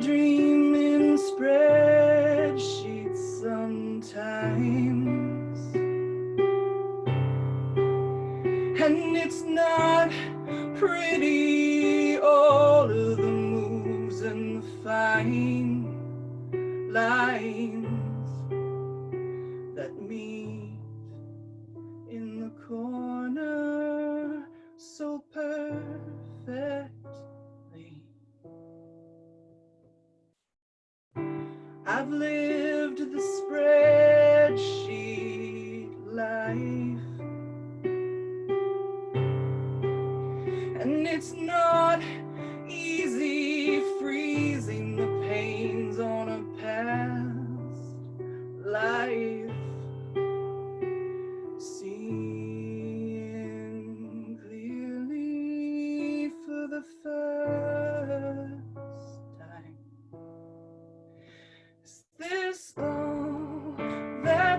dream in spreadsheets sometimes. And it's not pretty, all of the moves and the fine lines I've lived the spreadsheet life. And it's not easy freezing the panes on a past life. Seeing clearly for the first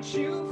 what you